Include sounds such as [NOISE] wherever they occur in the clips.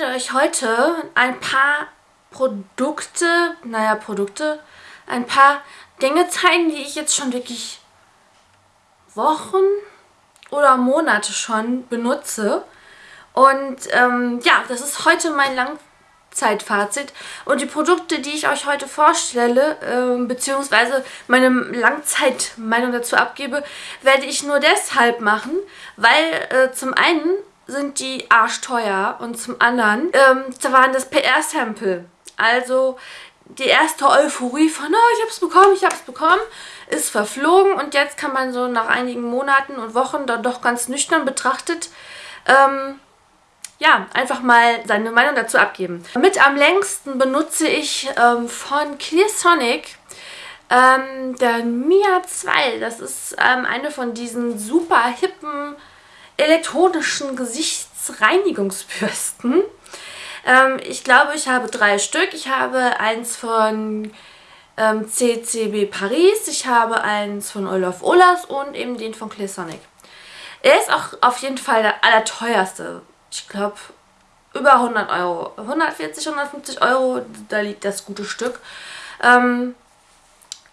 werde euch heute ein paar Produkte, naja Produkte, ein paar Dinge zeigen, die ich jetzt schon wirklich Wochen oder Monate schon benutze. Und ähm, ja, das ist heute mein Langzeitfazit. Und die Produkte, die ich euch heute vorstelle, äh, beziehungsweise meine Langzeitmeinung dazu abgebe, werde ich nur deshalb machen, weil äh, zum einen sind die arschteuer und zum anderen ähm, da waren das PR-Sample. Also die erste Euphorie von, oh, ich habe es bekommen, ich habe es bekommen, ist verflogen und jetzt kann man so nach einigen Monaten und Wochen dann doch ganz nüchtern betrachtet, ähm, ja, einfach mal seine Meinung dazu abgeben. Mit am längsten benutze ich ähm, von Clearsonic ähm, der Mia 2. Das ist ähm, eine von diesen super hippen elektronischen Gesichtsreinigungsbürsten. Ähm, ich glaube, ich habe drei Stück. Ich habe eins von ähm, CCB Paris, ich habe eins von Olaf Olas und eben den von Claysonic. Er ist auch auf jeden Fall der allerteuerste. Ich glaube, über 100 Euro. 140, 150 Euro, da liegt das gute Stück. Ähm,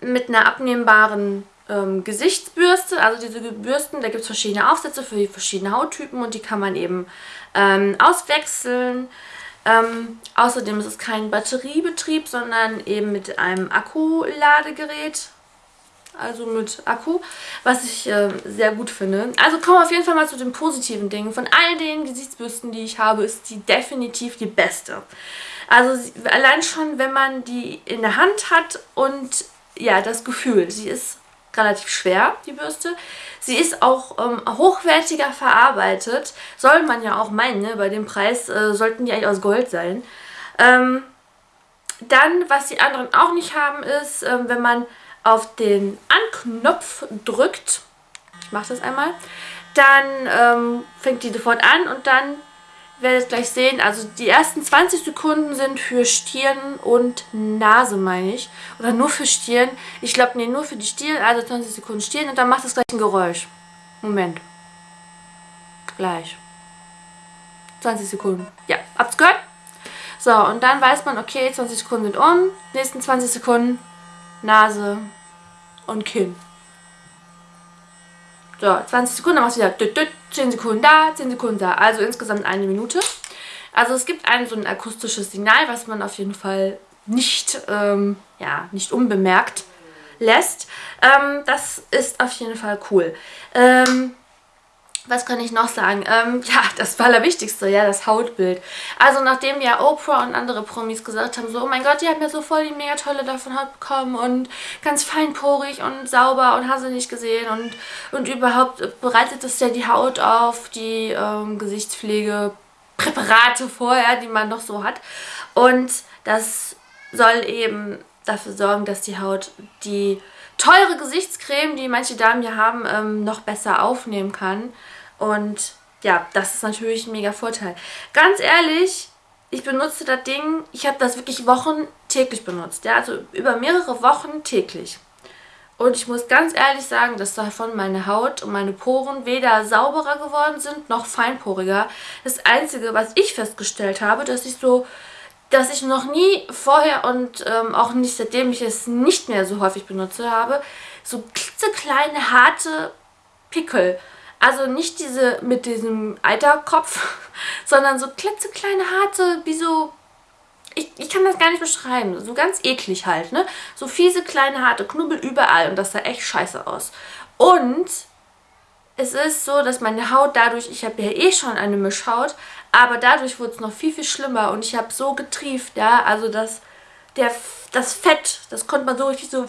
mit einer abnehmbaren ähm, Gesichtsbürste, also diese Bürsten, da gibt es verschiedene Aufsätze für die verschiedenen Hauttypen und die kann man eben ähm, auswechseln. Ähm, außerdem ist es kein Batteriebetrieb, sondern eben mit einem Akkuladegerät. Also mit Akku, was ich äh, sehr gut finde. Also kommen wir auf jeden Fall mal zu den positiven Dingen. Von all den Gesichtsbürsten, die ich habe, ist die definitiv die beste. Also allein schon, wenn man die in der Hand hat und ja, das Gefühl, sie ist relativ schwer, die Bürste. Sie ist auch ähm, hochwertiger verarbeitet. Soll man ja auch meinen, ne? bei dem Preis äh, sollten die eigentlich aus Gold sein. Ähm, dann, was die anderen auch nicht haben, ist, ähm, wenn man auf den Anknopf drückt, ich mache das einmal, dann ähm, fängt die sofort an und dann werdet gleich sehen, also die ersten 20 Sekunden sind für Stirn und Nase, meine ich. Oder nur für Stirn. Ich glaube, nee, nur für die Stirn, also 20 Sekunden Stirn und dann macht es gleich ein Geräusch. Moment. Gleich. 20 Sekunden. Ja, habt's gehört? So, und dann weiß man, okay, 20 Sekunden sind um. Nächsten 20 Sekunden Nase und Kinn. So, 20 Sekunden, dann machst du wieder 10 Sekunden da, 10 Sekunden da. Also insgesamt eine Minute. Also es gibt ein so ein akustisches Signal, was man auf jeden Fall nicht, ähm, ja, nicht unbemerkt lässt. Ähm, das ist auf jeden Fall cool. Ähm, was kann ich noch sagen? Ähm, [LAUGHS] ja, das Allerwichtigste, ja, das Hautbild. Also nachdem ja Oprah und andere Promis gesagt haben, so, oh mein Gott, die haben ja so voll die mega tolle davon Haut bekommen und ganz feinporig und sauber und hast du nicht gesehen und, und überhaupt bereitet es ja die Haut auf die ähm, Gesichtspflegepräparate vorher, die man noch so hat. Und das soll eben dafür sorgen, dass die Haut die teure Gesichtscreme, die manche Damen ja haben, ähm, noch besser aufnehmen kann. Und ja, das ist natürlich ein mega Vorteil. Ganz ehrlich, ich benutze das Ding, ich habe das wirklich Wochen täglich benutzt. Ja, also über mehrere Wochen täglich. Und ich muss ganz ehrlich sagen, dass davon meine Haut und meine Poren weder sauberer geworden sind, noch feinporiger. Das Einzige, was ich festgestellt habe, dass ich so, dass ich noch nie vorher und ähm, auch nicht seitdem ich es nicht mehr so häufig benutze habe, so klitzekleine, harte Pickel also nicht diese mit diesem Eiterkopf, [LAUGHS] sondern so klitzekleine, harte, wie so... Ich, ich kann das gar nicht beschreiben. So ganz eklig halt, ne? So fiese, kleine, harte Knubbel überall. Und das sah echt scheiße aus. Und es ist so, dass meine Haut dadurch, ich habe ja eh schon eine Mischhaut, aber dadurch wurde es noch viel, viel schlimmer und ich habe so getrieft, ja, also das, der, das Fett, das konnte man so richtig so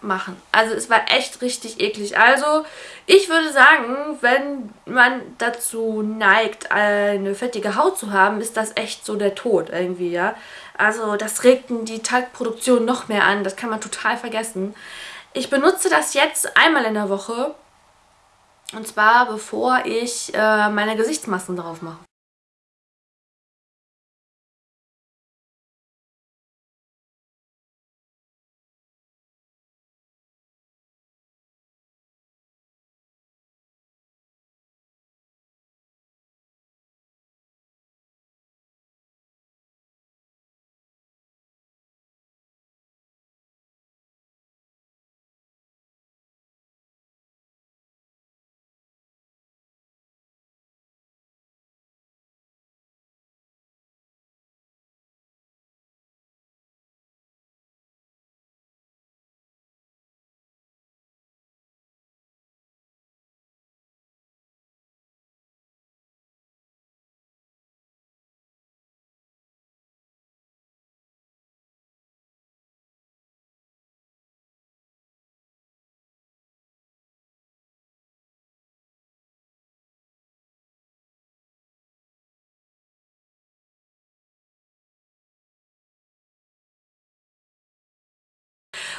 machen. Also es war echt richtig eklig. Also ich würde sagen, wenn man dazu neigt, eine fettige Haut zu haben, ist das echt so der Tod irgendwie, ja. Also das regt die Talgproduktion noch mehr an. Das kann man total vergessen. Ich benutze das jetzt einmal in der Woche. Und zwar bevor ich äh, meine Gesichtsmasken drauf mache.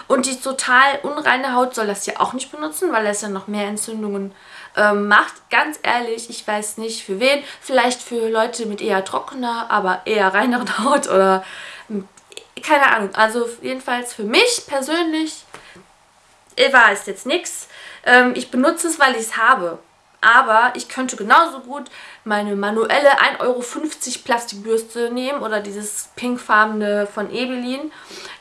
Und die total unreine Haut soll das ja auch nicht benutzen, weil es ja noch mehr Entzündungen ähm, macht. Ganz ehrlich, ich weiß nicht für wen. Vielleicht für Leute mit eher trockener, aber eher reineren [LAUGHS] Haut oder hm, keine Ahnung. Also jedenfalls für mich persönlich war es jetzt nichts. Ähm, ich benutze es, weil ich es habe. Aber ich könnte genauso gut meine manuelle 1,50 Euro Plastikbürste nehmen oder dieses pinkfarbene von Ebelin.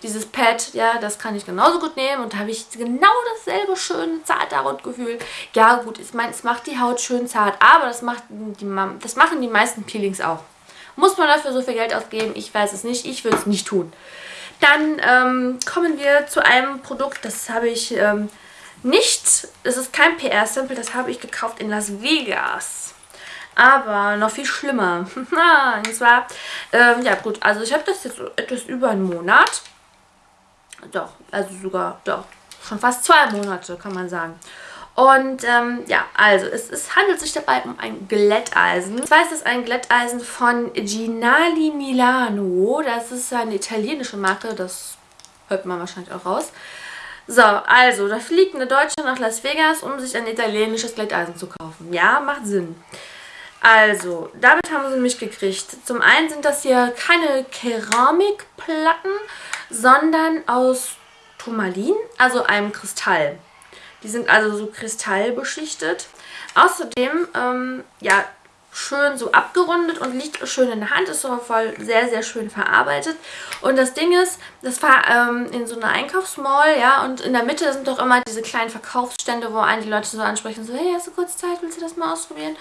Dieses Pad, ja, das kann ich genauso gut nehmen und da habe ich genau dasselbe schöne zarte Hautgefühl. Ja gut, ich meine, es macht die Haut schön zart, aber das, macht die, das machen die meisten Peelings auch. Muss man dafür so viel Geld ausgeben? Ich weiß es nicht. Ich würde es nicht tun. Dann ähm, kommen wir zu einem Produkt, das habe ich ähm, nicht, es ist kein PR-Sample, das habe ich gekauft in Las Vegas. Aber noch viel schlimmer. [LAUGHS] und zwar, ähm, ja gut, also ich habe das jetzt etwas über einen Monat. Doch, also sogar, doch, schon fast zwei Monate, kann man sagen. Und ähm, ja, also es, es, handelt sich dabei um ein Glätteisen. Zwar ist es ein Glätteisen von Ginali Milano. Das ist eine italienische Marke, das hört man wahrscheinlich auch raus. So, also, da fliegt eine Deutsche nach Las Vegas, um sich ein italienisches Glätteisen zu kaufen. Ja, macht Sinn. Also, damit haben sie mich gekriegt. Zum einen sind das hier keine Keramikplatten, sondern aus Turmalin, also einem Kristall. Die sind also so kristallbeschichtet. Außerdem, ähm, ja, schön so abgerundet und liegt schön in der Hand. Ist auch voll sehr, sehr schön verarbeitet. Und das Ding ist, das war ähm, in so einer Einkaufsmall, ja, und in der Mitte sind doch immer diese kleinen Verkaufsstände, wo einen die Leute so ansprechen, so, hey, hast du kurz Zeit, willst du das mal ausprobieren?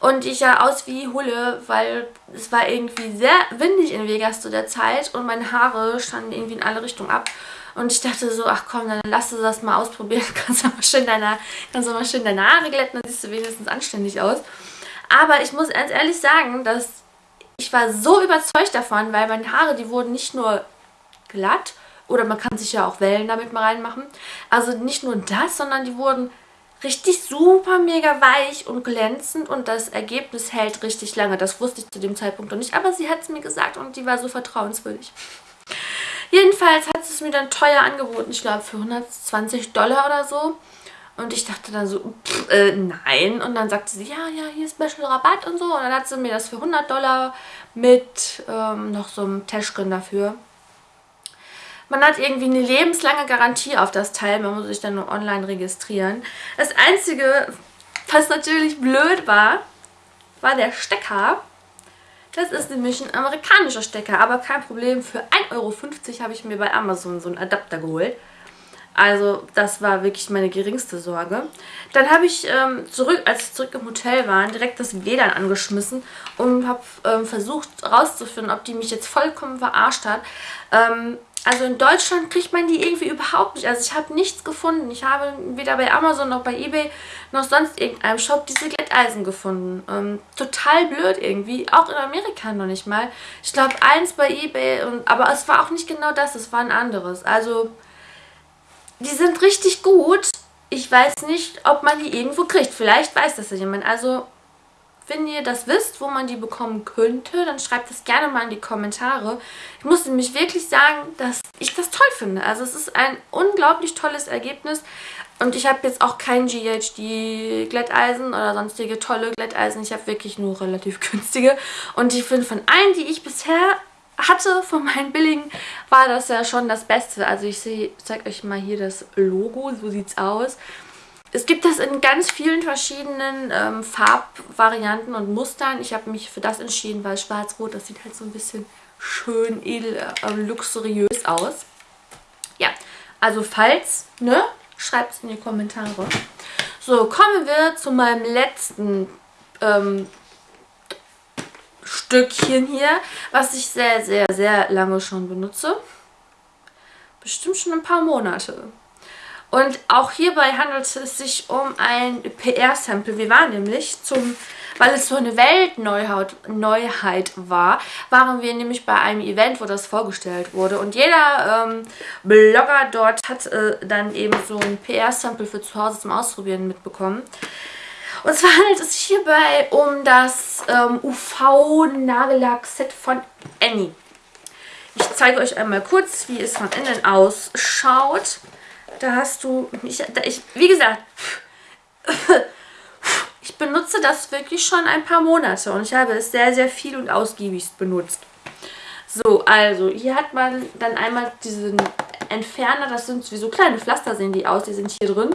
Und ich ja aus wie Hulle, weil es war irgendwie sehr windig in Vegas zu der Zeit und meine Haare standen irgendwie in alle Richtungen ab. Und ich dachte so, ach komm, dann lass du das mal ausprobieren. [LAUGHS] Kannst du mal schön deine, kannst du mal schön deine Haare glätten, dann siehst du wenigstens anständig aus. Aber ich muss ganz ehrlich sagen, dass ich war so überzeugt davon, weil meine Haare, die wurden nicht nur glatt, oder man kann sich ja auch Wellen damit mal reinmachen. Also nicht nur das, sondern die wurden richtig super mega weich und glänzend und das Ergebnis hält richtig lange. Das wusste ich zu dem Zeitpunkt noch nicht, aber sie hat es mir gesagt und die war so vertrauenswürdig. Jedenfalls hat sie es mir dann teuer angeboten, ich glaube für 120 Dollar oder so. Und ich dachte dann so, pff, äh, nein. Und dann sagte sie, ja, ja, hier ist Special Rabatt und so. Und dann hat sie mir das für 100 Dollar mit ähm, noch so einem Täschchen dafür. Man hat irgendwie eine lebenslange Garantie auf das Teil. Man muss sich dann nur online registrieren. Das Einzige, was natürlich blöd war, war der Stecker. Das ist nämlich ein amerikanischer Stecker, aber kein Problem. Für 1,50 Euro habe ich mir bei Amazon so einen Adapter geholt. Also das war wirklich meine geringste Sorge. Dann habe ich ähm, zurück, als ich zurück im Hotel war, direkt das WLAN angeschmissen und habe ähm, versucht herauszufinden, ob die mich jetzt vollkommen verarscht hat. Ähm, also in Deutschland kriegt man die irgendwie überhaupt nicht. Also ich habe nichts gefunden. Ich habe weder bei Amazon noch bei Ebay noch sonst irgendeinem Shop diese Glätteisen gefunden. Ähm, total blöd irgendwie. Auch in Amerika noch nicht mal. Ich glaube eins bei Ebay, und, aber es war auch nicht genau das. Es war ein anderes. Also die sind richtig gut. Ich weiß nicht, ob man die irgendwo kriegt. Vielleicht weiß das ja jemand. Also, wenn ihr das wisst, wo man die bekommen könnte, dann schreibt es gerne mal in die Kommentare. Ich muss nämlich wirklich sagen, dass ich das toll finde. Also es ist ein unglaublich tolles Ergebnis. Und ich habe jetzt auch kein GHD Glätteisen oder sonstige tolle Glätteisen. Ich habe wirklich nur relativ [LAUGHS] günstige. Und ich finde von allen, die ich bisher hatte von meinen billigen, war das ja schon das Beste. Also ich zeige euch mal hier das Logo, so sieht es aus. Es gibt das in ganz vielen verschiedenen ähm, Farbvarianten und Mustern. Ich habe mich für das entschieden, weil schwarz-rot, das sieht halt so ein bisschen schön edel, äh, luxuriös aus. Ja, also falls, ne, schreibt es in die Kommentare. So, kommen wir zu meinem letzten ähm, Stückchen hier, was ich sehr, sehr, sehr lange schon benutze. Bestimmt schon ein paar Monate. Und auch hierbei handelt es sich um ein PR-Sample. Wir waren nämlich zum, weil es so eine Weltneuheit Neuheit war, waren wir nämlich bei einem Event, wo das vorgestellt wurde. Und jeder ähm, Blogger dort hat äh, dann eben so ein PR-Sample für zu Hause zum Ausprobieren mitbekommen. Und zwar handelt es sich hierbei um das ähm, UV-Nagellack-Set von Annie. Ich zeige euch einmal kurz, wie es von innen ausschaut. Da hast du, ich, da ich, wie gesagt, [LAUGHS] ich benutze das wirklich schon ein paar Monate und ich habe es sehr, sehr viel und ausgiebig benutzt. So, also hier hat man dann einmal diesen Entferner, das sind wie so kleine Pflaster sehen die aus, die sind hier drin.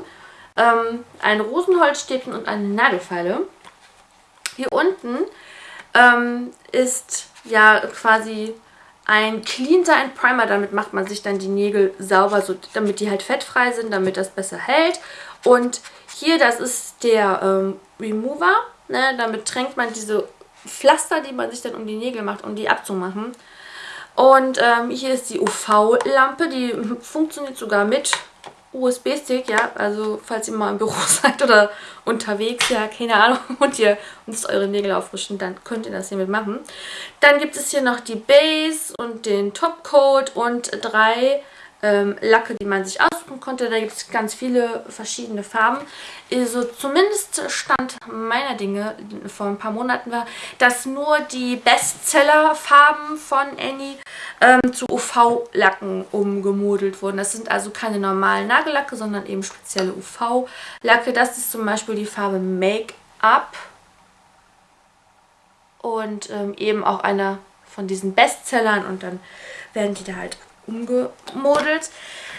Ähm, ein Rosenholzstäbchen und eine Nagelfeile. Hier unten ähm, ist ja quasi ein Cleanser, ein Primer. Damit macht man sich dann die Nägel sauber, so, damit die halt fettfrei sind, damit das besser hält. Und hier, das ist der ähm, Remover. Ne? Damit tränkt man diese Pflaster, die man sich dann um die Nägel macht, um die abzumachen. Und ähm, hier ist die UV-Lampe, die [LAUGHS] funktioniert sogar mit USB-Stick, ja, also falls ihr mal im Büro [LAUGHS] seid oder unterwegs, ja, keine Ahnung, [LAUGHS] und ihr müsst eure Nägel auffrischen, dann könnt ihr das hiermit machen. Dann gibt es hier noch die Base und den Topcoat und drei ähm, Lacke, die man sich aussuchen konnte. Da gibt es ganz viele verschiedene Farben. Also zumindest Stand meiner Dinge vor ein paar Monaten war, dass nur die Bestseller-Farben von Annie ähm, zu UV-Lacken umgemodelt wurden. Das sind also keine normalen Nagellacke, sondern eben spezielle UV-Lacke. Das ist zum Beispiel die Farbe Make-up und ähm, eben auch einer von diesen Bestsellern und dann werden die da halt umgemodelt.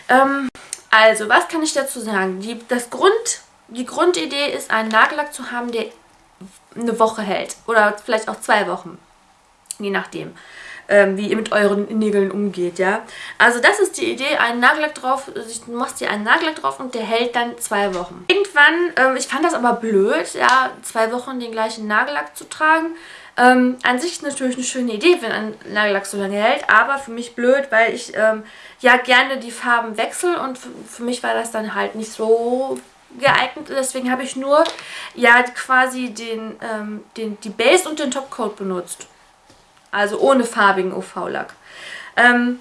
Ähm, also, was kann ich dazu sagen? Die, das Grund, die Grundidee ist, einen Nagellack zu haben, der eine Woche hält. Oder vielleicht auch zwei Wochen. Je nachdem, ähm, wie ihr mit euren Nägeln umgeht, ja. Also das ist die Idee, einen Nagellack drauf, du machst dir einen Nagellack drauf und der hält dann zwei Wochen. Irgendwann, ähm, ich fand das aber blöd, ja, zwei Wochen den gleichen Nagellack zu tragen. Ähm, an sich natürlich eine schöne Idee, wenn ein Nagellack so lange hält, aber für mich blöd, weil ich ähm, ja gerne die Farben wechsle und für mich war das dann halt nicht so geeignet. Deswegen habe ich nur ja quasi den, ähm, den, die Base und den Topcoat benutzt. Also ohne farbigen UV-Lack. Ähm,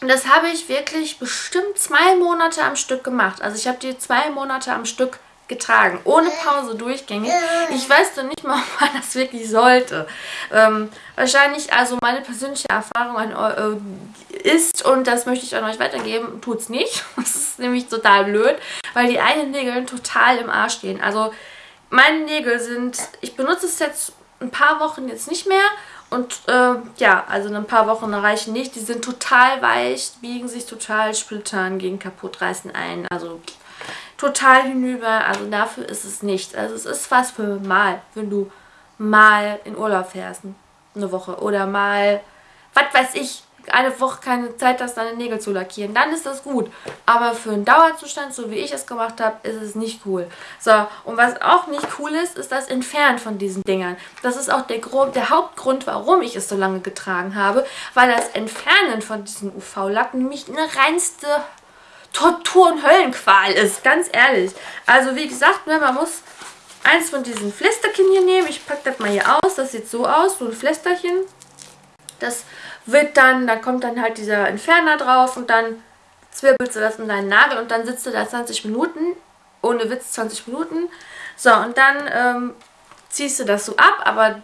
und das habe ich wirklich bestimmt zwei Monate am Stück gemacht. Also ich habe die zwei Monate am Stück getragen, ohne Pause durchgängig. Ich weiß doch nicht mal, [LAUGHS] ob man das wirklich sollte. Ähm, wahrscheinlich, also meine persönliche Erfahrung an, äh, ist, und das möchte ich an euch weitergeben, tut es nicht. [LAUGHS] Das ist nämlich total blöd, weil die einen Nägel total im Arsch stehen. Also meine Nägel sind, ich benutze es jetzt ein paar Wochen jetzt nicht mehr und äh, ja, also ein paar Wochen reichen nicht. Die sind total weich, biegen sich total, splittern, gehen kaputt, reißen ein. Also total hinüber. Also dafür ist es nicht. Also es ist was für mal, wenn du mal in Urlaub fährst, eine Woche. Oder mal, was weiß ich, eine Woche keine Zeit hast, deine Nägel zu lackieren. Dann ist das gut. Aber für einen Dauerzustand, so wie ich es gemacht habe, ist es nicht cool. So, und was auch nicht cool ist, ist das Entfernen von diesen Dingern. Das ist auch der, der Hauptgrund, warum ich es so lange getragen habe. Weil das Entfernen von diesen UV-Lacken nämlich eine reinste Tortur und Höllenqual ist, ganz ehrlich. Also wie gesagt, ne, man muss eins von diesen Flästerchen hier nehmen. Ich packe das mal hier aus. Das sieht so aus, so ein Flästerchen. Das wird dann, da kommt dann halt dieser Entferner drauf und dann zwirbelst du das in deinen Nagel und dann sitzt du da 20 Minuten, ohne Witz 20 Minuten. So, und dann ähm, ziehst du das so ab, aber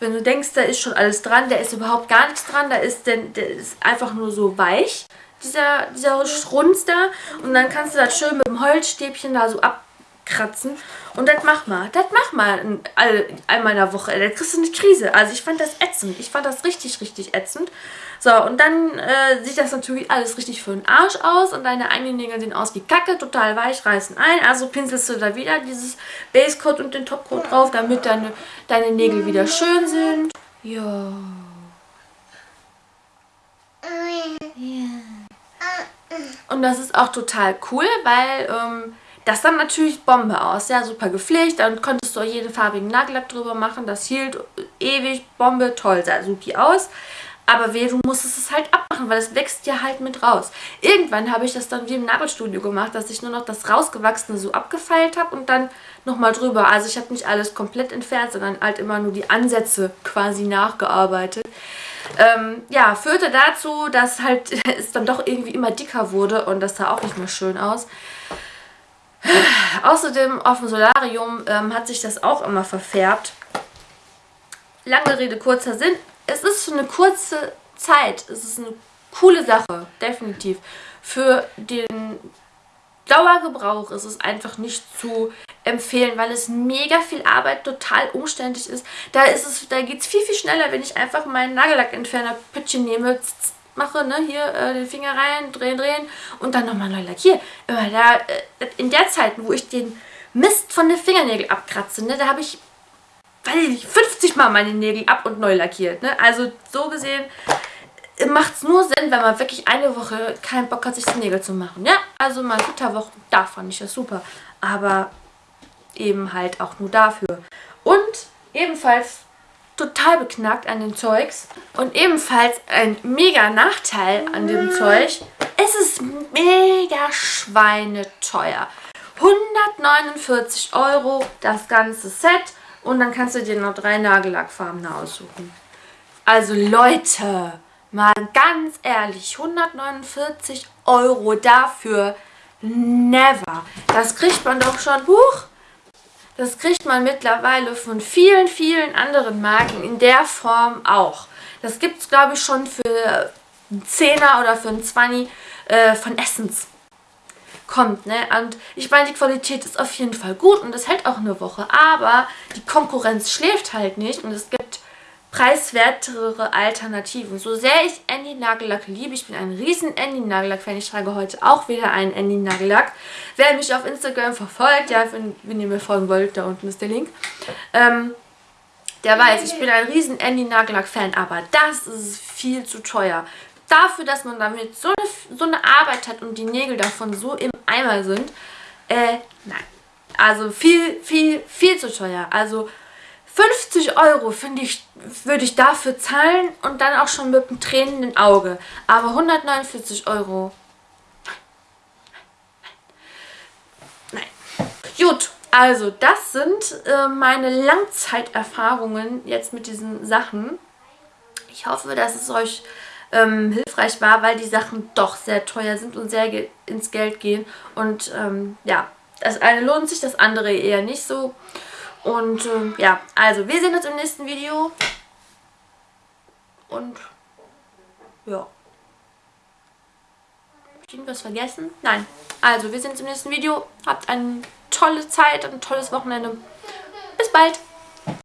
wenn du denkst, da ist schon alles dran, da ist überhaupt gar nichts dran, da ist, denn, der ist einfach nur so weich dieser, dieser Schrunz da. Und dann kannst du das schön mit dem Holzstäbchen da so abkratzen. Und das mach mal. Das mach mal in, all, einmal in der Woche. Da kriegst du eine Krise. Also ich fand das ätzend. Ich fand das richtig, richtig ätzend. So, und dann äh, sieht das natürlich alles richtig für den Arsch aus. Und deine eigenen Nägel sehen aus wie Kacke. Total weich, reißen ein. Also pinselst du da wieder dieses Basecoat und den Topcoat drauf, damit deine, deine Nägel wieder schön sind. Ja. Ja. Und das ist auch total cool, weil ähm, das dann natürlich Bombe aus. Ja, super gepflegt. Dann konntest du auch jeden farbigen Nagellack drüber machen. Das hielt ewig, Bombe, toll, sah supi aus. Aber weh, du musstest es halt abmachen, weil es wächst ja halt mit raus. Irgendwann habe ich das dann wie im Nagelstudio gemacht, dass ich nur noch das rausgewachsene so abgefeilt habe und dann nochmal drüber. Also ich habe nicht alles komplett entfernt, sondern halt immer nur die Ansätze quasi nachgearbeitet. Ähm, ja, führte dazu, dass halt [LAUGHS] es dann doch irgendwie immer dicker wurde und das sah auch nicht mehr schön aus. Außerdem auf dem Solarium ähm, hat sich das auch immer verfärbt. Lange Rede, kurzer Sinn. Es ist eine kurze Zeit ist es eine coole Sache, definitiv. Für den Dauergebrauch ist es einfach nicht zu empfehlen, weil es mega viel Arbeit, total umständlich ist. Da ist es, da geht es viel, viel schneller, wenn ich einfach meinen Nagellackentferner Pütchen nehme, mache, ne, hier äh, den Finger rein, drehen, drehen und dann nochmal neu lackiere. Immer da, äh, in der Zeit, wo ich den Mist von den Fingernägeln abkratze, ne, da habe ich, weiß ich nicht, 50 Mal meine Nägel ab und neu lackiert. Ne? Also so gesehen macht es nur Sinn, wenn man wirklich eine Woche keinen Bock hat, sich die Nägel zu machen. Ja, also mal Flitterwochen, da fand ich das super. Aber eben halt auch nur dafür. Und ebenfalls total beknackt an dem Zeugs und ebenfalls ein mega Nachteil an dem Zeug. Es ist mega schweineteuer. 149 Euro das ganze Set und dann kannst du dir noch drei Nagellackfarben aussuchen. Also Leute, Mal ganz ehrlich, 149 Euro dafür, never. Das kriegt man doch schon, huch, das kriegt man mittlerweile von vielen, vielen anderen Marken in der Form auch. Das gibt es, glaube ich, schon für einen Zehner oder für einen 20 äh, von Essence. Kommt, ne? Und ich meine, die Qualität ist auf jeden Fall gut und das hält auch eine Woche. Aber die Konkurrenz schläft halt nicht und es gibt preiswertere Alternativen. So sehr ich Andy Nagellack liebe, ich bin ein riesen Andy Nagellack-Fan, ich trage heute auch wieder einen Andy Nagellack. Wer mich auf Instagram verfolgt, ja, wenn, wenn ihr mir folgen wollt, da unten ist der Link, ähm, der weiß, ich bin ein riesen Andy Nagellack-Fan, aber das ist viel zu teuer. Dafür, dass man damit so eine, so eine Arbeit hat und die Nägel davon so im Eimer sind, äh, nein. Also viel, viel, viel zu teuer. Also 50 Euro, finde ich, würde ich dafür zahlen und dann auch schon mit einem tränenden Auge. Aber 149 Euro. Nein. Gut, also das sind äh, meine Langzeiterfahrungen jetzt mit diesen Sachen. Ich hoffe, dass es euch ähm, hilfreich war, weil die Sachen doch sehr teuer sind und sehr ge ins Geld gehen. Und ähm, ja, das eine lohnt sich, das andere eher nicht so. Und ähm, ja, also wir sehen uns im nächsten Video. Und ja. Hab ich irgendwas vergessen? Nein. Also wir sehen uns im nächsten Video. Habt eine tolle Zeit, ein tolles Wochenende. Bis bald.